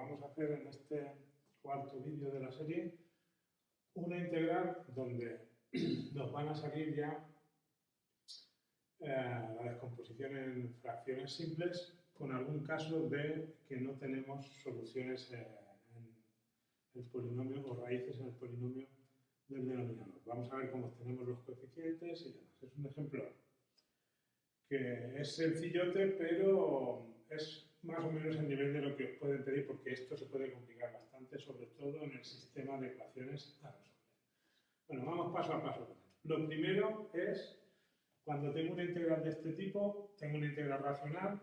vamos a hacer en este cuarto vídeo de la serie una integral donde nos van a salir ya eh, la descomposición en fracciones simples con algún caso de que no tenemos soluciones eh, en el polinomio o raíces en el polinomio del denominador. Vamos a ver cómo tenemos los coeficientes y demás. Es un ejemplo que es sencillote, pero es más o menos el nivel de lo que os pueden pedir, porque esto se puede complicar bastante, sobre todo en el sistema de ecuaciones a resolver. Bueno, vamos paso a paso. Lo primero es, cuando tengo una integral de este tipo, tengo una integral racional,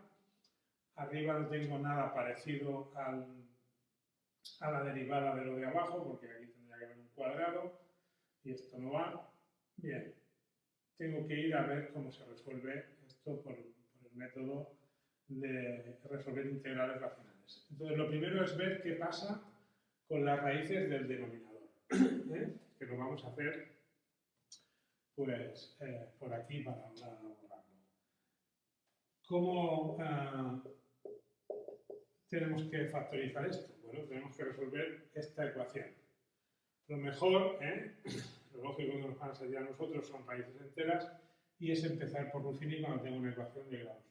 arriba no tengo nada parecido a la derivada de lo de abajo, porque aquí tendría que haber un cuadrado, y esto no va. Bien, tengo que ir a ver cómo se resuelve esto por, por el método de resolver integrales racionales. Entonces, lo primero es ver qué pasa con las raíces del denominador, ¿eh? que lo vamos a hacer pues, eh, por aquí para, para ¿Cómo eh, tenemos que factorizar esto? Bueno, tenemos que resolver esta ecuación. Lo mejor, lo lógico que nos van a salir a nosotros son raíces enteras y es empezar por Ruffini cuando tengo una ecuación de grado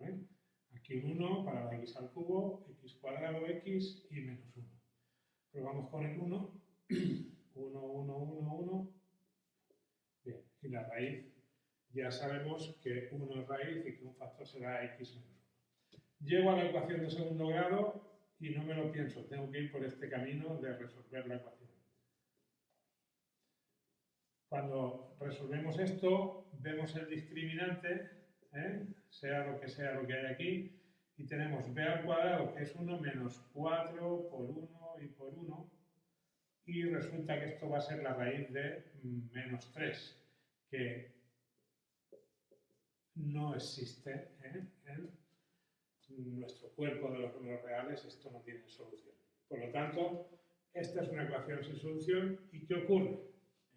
superior. Aquí un 1 para la x al cubo, x cuadrado x y menos 1. Probamos con el 1. 1, 1, 1, 1. Bien, y la raíz ya sabemos que 1 es raíz y que un factor será x menos 1. Llego a la ecuación de segundo grado y no me lo pienso, tengo que ir por este camino de resolver la ecuación. Cuando resolvemos esto, vemos el discriminante, ¿eh? sea lo que sea lo que hay aquí, y tenemos b al cuadrado, que es 1 menos 4 por 1 y por 1, y resulta que esto va a ser la raíz de menos 3, que no existe ¿eh? en nuestro cuerpo de los números reales, esto no tiene solución. Por lo tanto, esta es una ecuación sin solución, ¿y qué ocurre?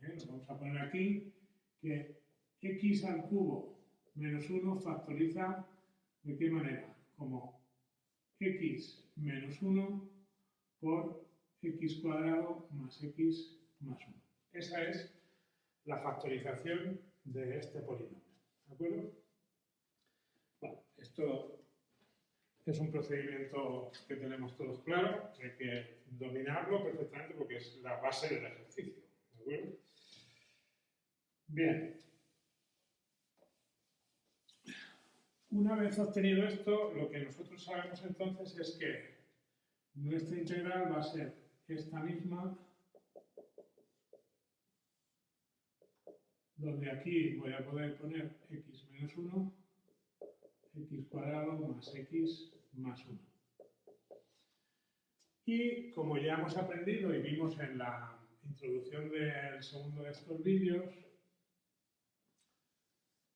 ¿eh? vamos a poner aquí que x al cubo menos 1 factoriza ¿de qué manera? Como x menos 1 por x cuadrado más x más 1. Esa es la factorización de este polinomio. ¿De acuerdo? Bueno, esto es un procedimiento que tenemos todos claro, hay que dominarlo perfectamente porque es la base del ejercicio. ¿De acuerdo? Bien. Una vez obtenido esto, lo que nosotros sabemos entonces es que nuestra integral va a ser esta misma, donde aquí voy a poder poner x menos 1, x cuadrado más x más 1. Y como ya hemos aprendido y vimos en la introducción del segundo de estos vídeos,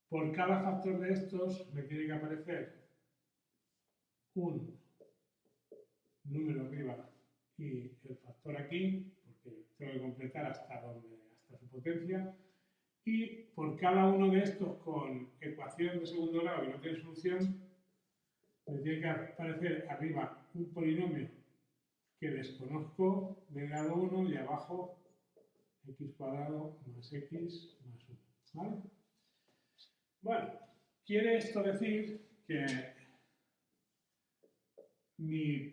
por cada factor de estos me tiene que aparecer un número arriba y el factor aquí, porque tengo que completar hasta, donde, hasta su potencia, y por cada uno de estos con ecuación de segundo grado que no tiene solución, me tiene que aparecer arriba un polinomio que desconozco de grado 1 y abajo x cuadrado más x más 1. ¿Vale? Bueno, quiere esto decir que mi,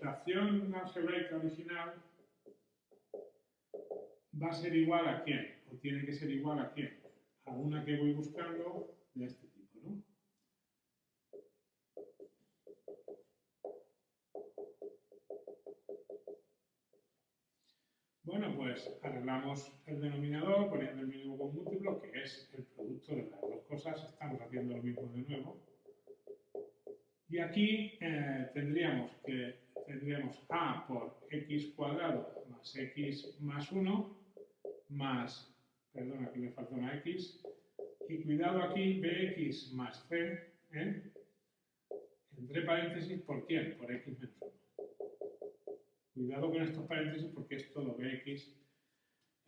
fracción algebraica original va a ser igual a quién, o tiene que ser igual a quién, a una que voy buscando de este Bueno, pues arreglamos el denominador poniendo el mínimo con múltiplo, que es el producto de las dos cosas, estamos haciendo lo mismo de nuevo. Y aquí eh, tendríamos que tendríamos a por x cuadrado más x más 1 más, perdón, aquí me falta una x, y cuidado aquí, bx más c, ¿eh? entre paréntesis, ¿por quién? Por x menos 1. Cuidado con estos paréntesis porque es todo bx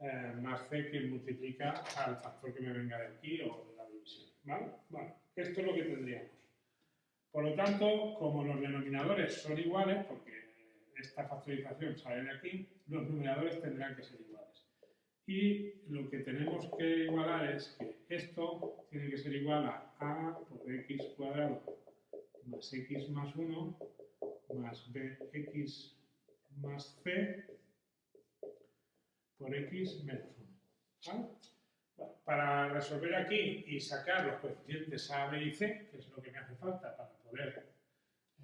eh, más c que multiplica al factor que me venga de aquí o de la división. ¿Vale? Bueno, esto es lo que tendríamos. Por lo tanto, como los denominadores son iguales, porque esta factorización sale de aquí, los numeradores tendrán que ser iguales. Y lo que tenemos que igualar es que esto tiene que ser igual a a por x cuadrado más x más 1 más bx más c por x menos 1. para resolver aquí y sacar los coeficientes a, b y c, que es lo que me hace falta para poder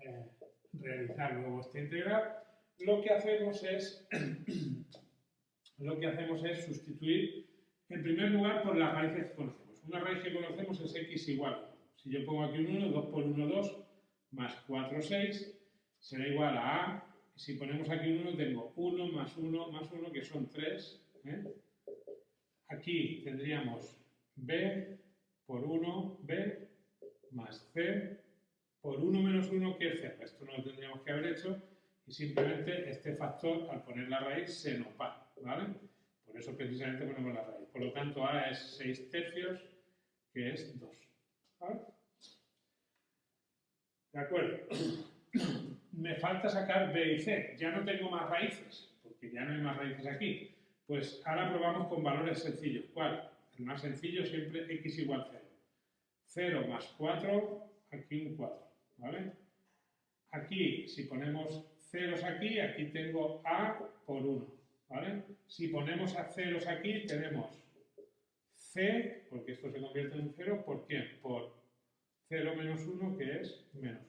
eh, realizar luego esta integral, lo que hacemos es lo que hacemos es sustituir en primer lugar por las raíces que conocemos. Una raíz que conocemos es x igual Si yo pongo aquí un 1, 2 por 1, 2, más 4, 6, será igual a a. Si ponemos aquí un 1, tengo 1 más 1 más 1, que son 3. ¿eh? Aquí tendríamos b por 1, b, más c por 1 menos 1, que es c. Esto no lo tendríamos que haber hecho y simplemente este factor, al poner la raíz, se nos va, ¿vale? Por eso precisamente ponemos la raíz. Por lo tanto, a es 6 tercios, que es 2. ¿vale? De acuerdo. Me falta sacar b y c. Ya no tengo más raíces, porque ya no hay más raíces aquí. Pues ahora probamos con valores sencillos. ¿Cuál? El más sencillo siempre x igual 0. 0 más 4, aquí un 4. ¿Vale? Aquí, si ponemos ceros aquí, aquí tengo a por 1. ¿Vale? Si ponemos a ceros aquí, tenemos c, porque esto se convierte en 0, ¿por quién? Por 0 menos 1, que es menos 1.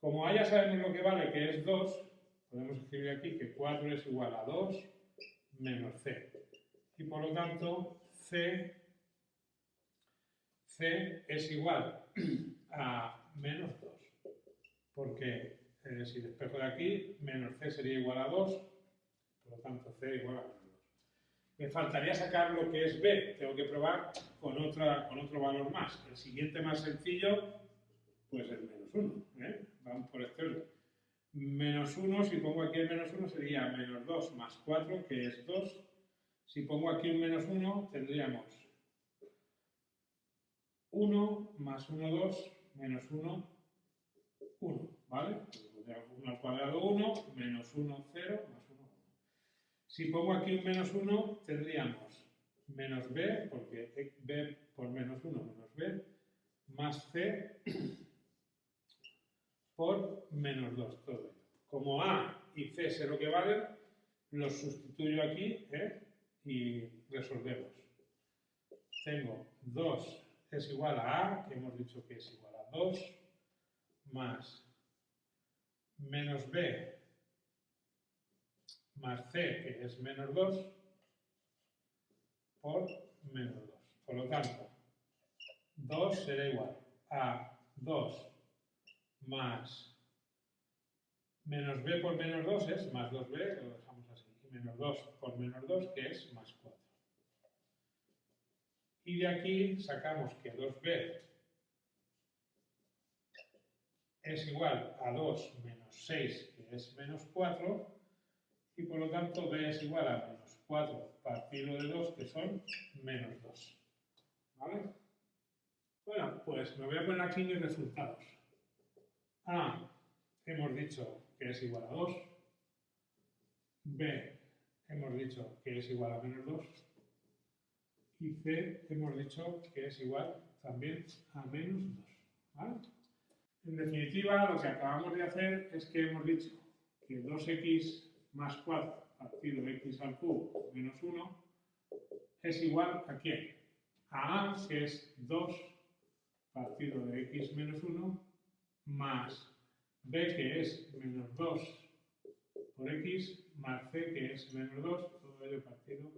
Como a ya sabemos lo que vale, que es 2, podemos escribir aquí que 4 es igual a 2 menos c. Y por lo tanto, c, c es igual a menos 2. Porque eh, si despejo de aquí, menos c sería igual a 2, por lo tanto c igual a menos 2. Me faltaría sacar lo que es b, tengo que probar con, otra, con otro valor más. El siguiente más sencillo, pues es menos 1. ¿eh? Vamos por orden. Menos 1, si pongo aquí el menos 1, sería menos 2 más 4, que es 2. Si pongo aquí un menos 1, tendríamos 1 más 1, 2, menos 1, 1, ¿vale? 1 al cuadrado 1, menos 1, 0, más 1, 1. Si pongo aquí un menos 1, tendríamos menos b, porque b por menos 1 menos b, más c por menos 2, todo Como a y c sé lo que valen, los sustituyo aquí ¿eh? y resolvemos. Tengo 2 es igual a a, que hemos dicho que es igual a 2, más menos b más c, que es menos 2, por menos 2. Por lo tanto, 2 será igual a 2 más menos b por menos 2 es más 2b, lo dejamos así, y menos 2 por menos 2 que es más 4. Y de aquí sacamos que 2b es igual a 2 menos 6 que es menos 4 y por lo tanto b es igual a menos 4 partido de 2 que son menos 2. ¿Vale? Bueno, pues me voy a poner aquí mis resultados. A hemos dicho que es igual a 2. B hemos dicho que es igual a menos 2. Y C hemos dicho que es igual también a menos 2. En definitiva, lo que acabamos de hacer es que hemos dicho que 2x más 4 partido x al cubo menos 1 es igual a quién? A A, que es 2 partido de x menos 1 más b que es menos 2 por x más c que es menos 2, todo ello partido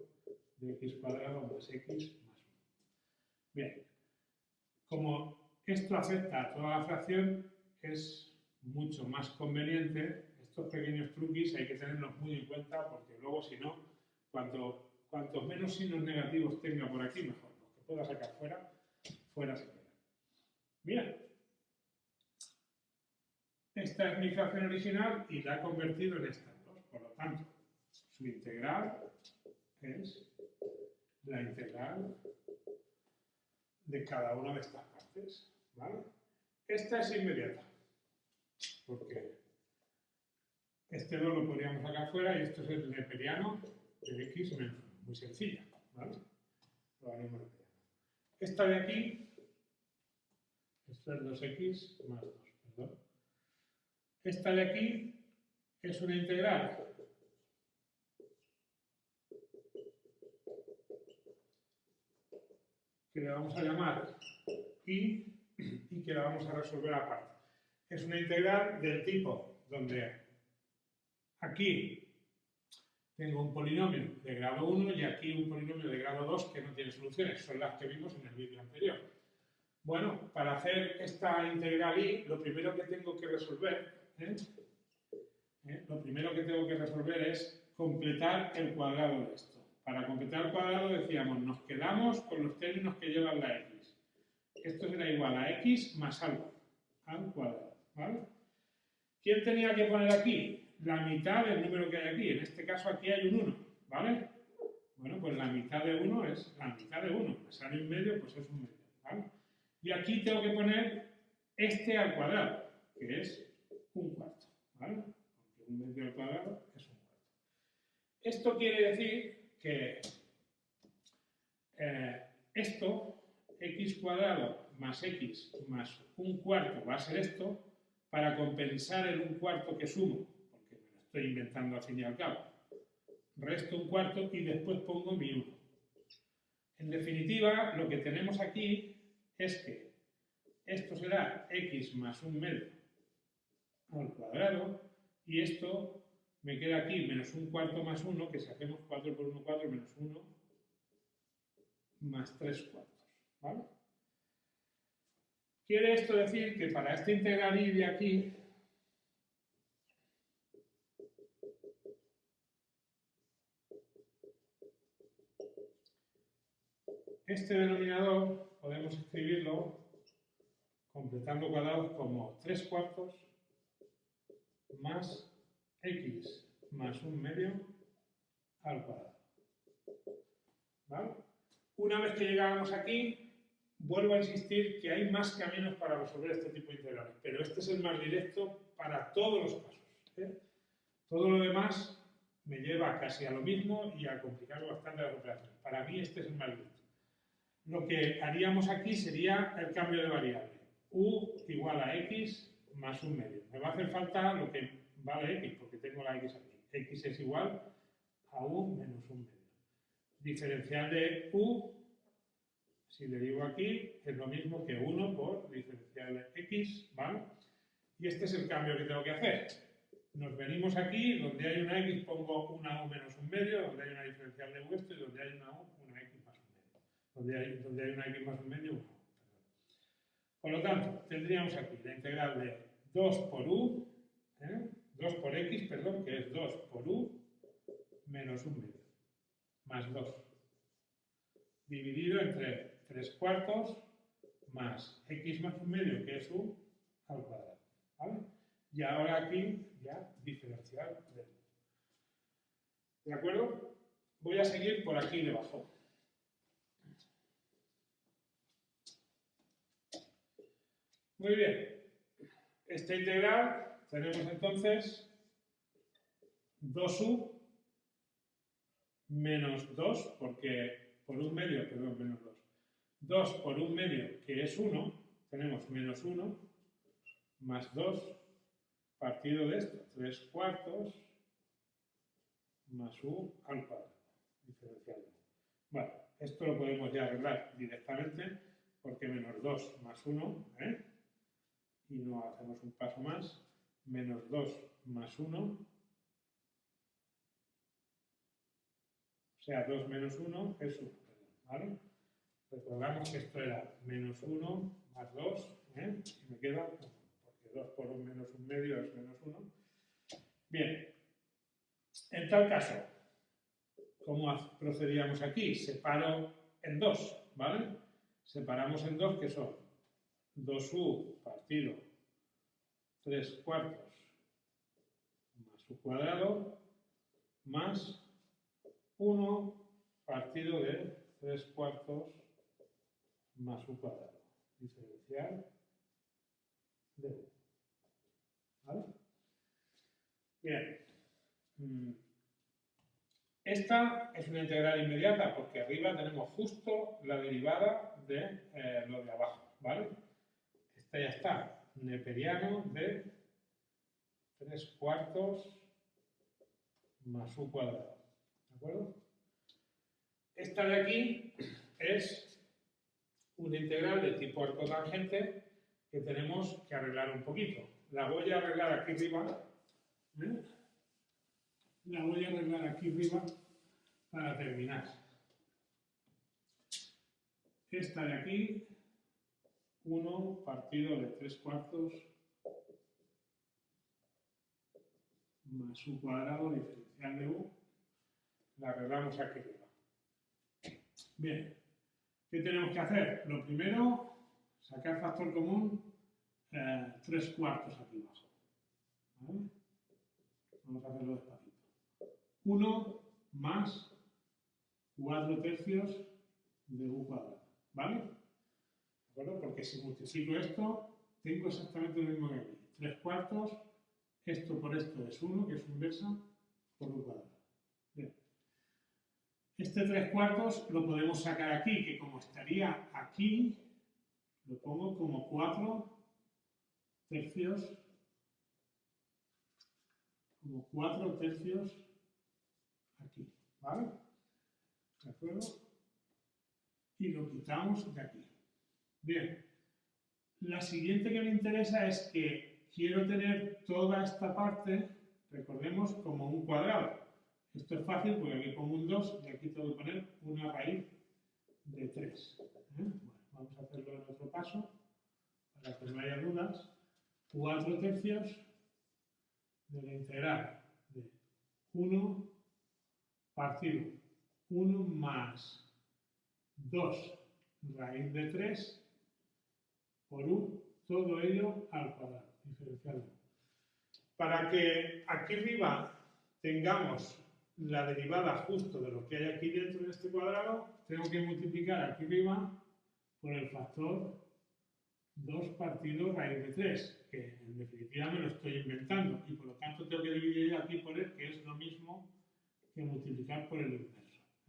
de x cuadrado más x más 1. Bien, como esto afecta a toda la fracción, es mucho más conveniente, estos pequeños truquis hay que tenerlos muy en cuenta porque luego si no, cuanto, cuantos menos signos negativos tenga por aquí, mejor. Los que pueda sacar fuera, fuera se queda. Bien, esta es mi fracción original y la he convertido en estas dos. Por lo tanto, su integral es la integral de cada una de estas partes. ¿vale? Esta es inmediata, porque Este 2 lo podríamos sacar fuera y esto es el neperiano de x menos 1. Muy sencilla, ¿vale? Esta de aquí, esto es 2x más 2, perdón. Esta de aquí es una integral que le vamos a llamar y y que la vamos a resolver aparte. Es una integral del tipo donde aquí tengo un polinomio de grado 1 y aquí un polinomio de grado 2 que no tiene soluciones, son las que vimos en el vídeo anterior. Bueno, para hacer esta integral y, lo primero que tengo que resolver, ¿eh? ¿Eh? lo primero que tengo que resolver es completar el cuadrado de esto. Para completar el cuadrado decíamos, nos quedamos con los términos que llevan la x esto será igual a x más algo, al cuadrado, ¿vale? ¿Quién tenía que poner aquí? La mitad del número que hay aquí. En este caso aquí hay un 1, ¿vale? Bueno, pues la mitad de 1 es la mitad de 1. Me sale un medio, pues es un medio, ¿vale? Y aquí tengo que poner este al cuadrado, que es un cuarto, ¿vale? Porque un medio al cuadrado es un cuarto. Esto quiere decir que eh, esto x cuadrado más x más un cuarto va a ser esto, para compensar el un cuarto que sumo, porque me lo estoy inventando al fin y al cabo. Resto un cuarto y después pongo mi 1. En definitiva, lo que tenemos aquí es que esto será x más un medio al cuadrado y esto me queda aquí menos un cuarto más 1, que si hacemos 4 por 1, 4 menos 1 más 3 cuartos. ¿Vale? Quiere esto decir que para esta integral y de aquí, este denominador podemos escribirlo completando cuadrados como 3 cuartos más x más un medio al cuadrado. ¿Vale? Una vez que llegamos aquí, vuelvo a insistir que hay más caminos para resolver este tipo de integrales, pero este es el más directo para todos los casos. ¿eh? Todo lo demás me lleva casi a lo mismo y a complicar bastante las operaciones. Para mí este es el más directo. Lo que haríamos aquí sería el cambio de variable. u igual a x más un medio. Me va a hacer falta lo que vale x, porque tengo la x aquí. x es igual a u menos un medio. Diferencial de u si le digo aquí, es lo mismo que 1 por diferencial de x, ¿vale? Y este es el cambio que tengo que hacer. Nos venimos aquí, donde hay una x pongo una u menos un medio, donde hay una diferencial de u esto y donde hay una u, una x más un medio. Donde hay, donde hay una x más un medio, una u. Por lo tanto, tendríamos aquí la integral de 2 por u, 2 ¿eh? por x, perdón, que es 2 por u menos un medio, más 2, dividido entre 3 cuartos más x más un medio, que es u, al cuadrado. ¿vale? Y ahora aquí ya diferencial de ¿De acuerdo? Voy a seguir por aquí debajo. Muy bien. Esta integral tenemos entonces 2u menos 2, porque por un medio, perdón, menos 2 2 por un medio, que es 1, tenemos menos 1, más 2, partido de esto, 3 cuartos, más u al cuadrado, diferencial. Bueno, esto lo podemos ya arreglar directamente, porque menos 2 más 1, ¿eh? Y no hacemos un paso más, menos 2 más 1, o sea, 2 menos 1 es 1, ¿vale? Recordamos que esto era menos 1 más 2, ¿eh? y me queda, porque 2 por 1 menos 1 medio es menos 1. Bien, en tal caso, ¿cómo procedíamos aquí? Separo en 2, ¿vale? Separamos en 2 que son 2u partido 3 cuartos más u cuadrado más 1 partido de 3 cuartos más u cuadrado. Diferencial de u. ¿Vale? Bien. Mm. Esta es una integral inmediata porque arriba tenemos justo la derivada de eh, lo de abajo, ¿vale? Ya está, neperiano de 3 cuartos más u cuadrado, ¿de acuerdo? Esta de aquí es una integral de tipo arcotangente que tenemos que arreglar un poquito. La voy a arreglar aquí arriba. ¿eh? La voy a arreglar aquí arriba para terminar. Esta de aquí, 1 partido de 3 cuartos más u cuadrado diferencial de u, la arreglamos aquí arriba. Bien, ¿qué tenemos que hacer? Lo primero, sacar factor común eh, 3 cuartos aquí abajo. ¿Vale? Vamos a hacerlo despacito. 1 más 4 tercios de u cuadrado. ¿Vale? ¿De acuerdo? Porque si multiplico esto, tengo exactamente lo mismo que aquí. 3 cuartos, esto por esto es 1, que es inversa, por u cuadrado. Bien. Este 3 cuartos lo podemos sacar aquí, que como estaría aquí, lo pongo como 4 tercios, como 4 tercios aquí, ¿vale? ¿De acuerdo? Y lo quitamos de aquí. Bien. La siguiente que me interesa es que quiero tener toda esta parte, recordemos, como un cuadrado. Esto es fácil porque aquí pongo un 2 y aquí tengo que poner una raíz de 3. ¿eh? Bueno, vamos a hacerlo en otro paso para que no haya dudas. 4 tercios de la integral de 1 partido 1 más 2 raíz de 3 por 1, todo ello al cuadrado, diferencial. Para que aquí arriba tengamos la derivada justo de lo que hay aquí dentro de este cuadrado, tengo que multiplicar aquí arriba por el factor 2 partido raíz de 3, que en definitiva me lo estoy inventando, y por lo tanto tengo que dividir aquí por él, que es lo mismo que multiplicar por el inverso.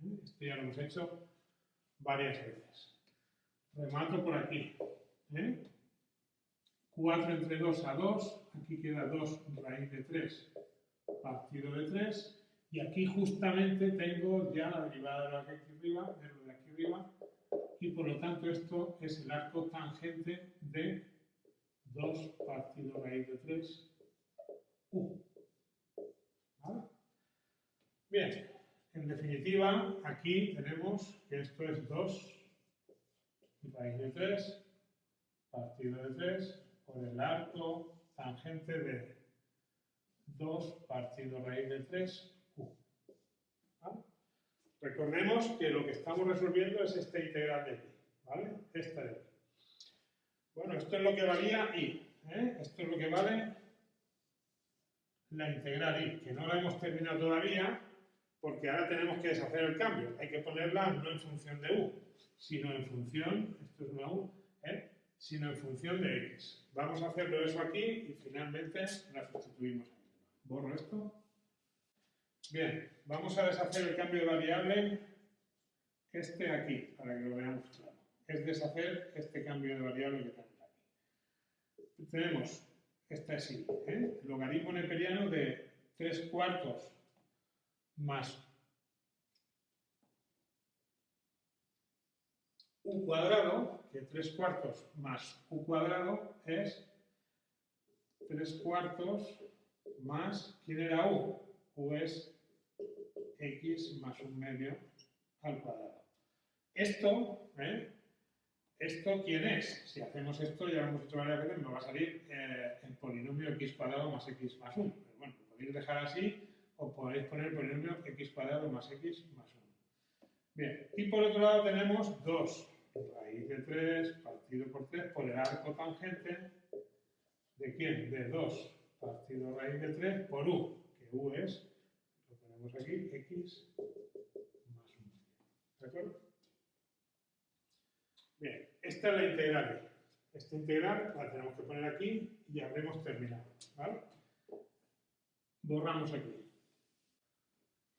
¿eh? Esto ya lo hemos hecho varias veces. Remato por aquí. ¿Eh? 4 entre 2 a 2, aquí queda 2 raíz de 3 partido de 3, y aquí justamente tengo ya la derivada de lo de aquí arriba, de lo de aquí arriba, y por lo tanto esto es el arco tangente de 2 partido raíz de 3, u. ¿Vale? Bien, en definitiva, aquí tenemos que esto es 2 raíz de 3 partido de 3 por el arco tangente de 2 partido raíz de 3 Recordemos que lo que estamos resolviendo es esta integral de aquí, ¿vale? Esta de aquí. Bueno, esto es lo que valía y, ¿eh? Esto es lo que vale la integral y, que no la hemos terminado todavía, porque ahora tenemos que deshacer el cambio. Hay que ponerla no en función de u, sino en función, esto es una u, ¿eh? Sino en función de x. Vamos a hacerlo eso aquí y finalmente la sustituimos. Borro esto. Bien, vamos a deshacer el cambio de variable este aquí, para que lo veamos claro. Es deshacer este cambio de variable que tenemos aquí. Tenemos, esta es I, ¿eh? el logaritmo neperiano de 3 cuartos más u cuadrado, que 3 cuartos más u cuadrado es 3 cuartos más, ¿quién era u? u es x más un medio al cuadrado. Esto, ¿eh? ¿Esto quién es? Si hacemos esto, ya lo hemos hecho varias veces, me va a salir eh, el polinomio x cuadrado más x más 1. Pero bueno, lo podéis dejar así o podéis poner el polinomio x cuadrado más x más 1. Bien, y por otro lado tenemos 2 raíz de 3 partido por 3 por el arco tangente de quién? De 2 partido raíz de 3 por u, que u es aquí x más 1. ¿De acuerdo? Bien, esta es la integral. Esta integral la tenemos que poner aquí y habremos terminado. ¿vale? Borramos aquí.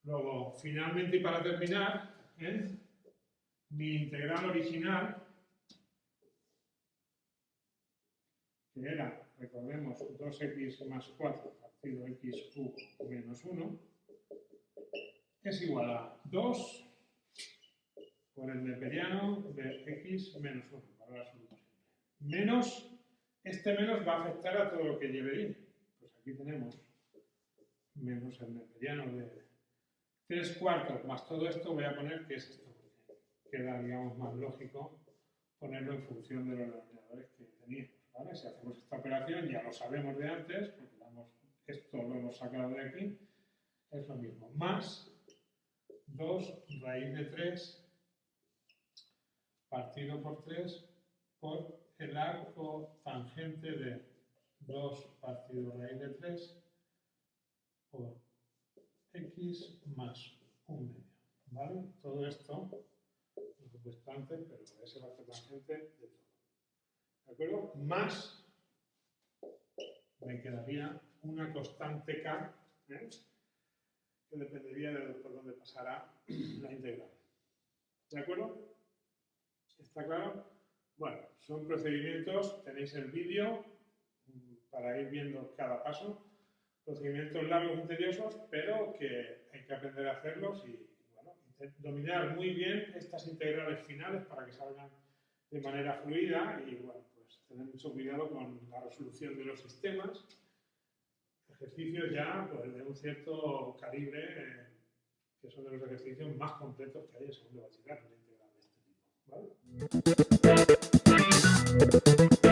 Luego, finalmente y para terminar, ¿eh? Mi integral original, que era, recordemos, 2x más 4 partido x cubo menos 1, es igual a 2 por el neperiano de x menos 1, valor absoluto. Menos, este menos va a afectar a todo lo que lleve y. Pues aquí tenemos menos el neperiano de 3 cuartos más todo esto, voy a poner que es esto, queda, digamos, más lógico ponerlo en función de los denominadores que teníamos. ¿vale? Si hacemos esta operación, ya lo sabemos de antes, porque esto lo hemos sacado de aquí, es lo mismo. Más 2 raíz de 3 partido por 3 por el arco tangente de 2 partido raíz de 3 por x más un medio. ¿Vale? Todo esto, lo he puesto antes, pero es el arco tangente de todo. ¿De acuerdo? Más me quedaría una constante k, ¿eh? que dependería de por dónde pasará la integral. ¿De acuerdo? ¿Está claro? Bueno, son procedimientos, tenéis el vídeo mm, para ir viendo cada paso. Procedimientos largos y tediosos, pero que hay que aprender a hacerlos y dominar muy bien estas integrales finales para que salgan de manera fluida y pues tener mucho cuidado con la resolución de los sistemas. Ejercicios ya pues, de un cierto calibre, eh, que son de los ejercicios más completos que hay en segundo bachillerato, una integral de este tipo.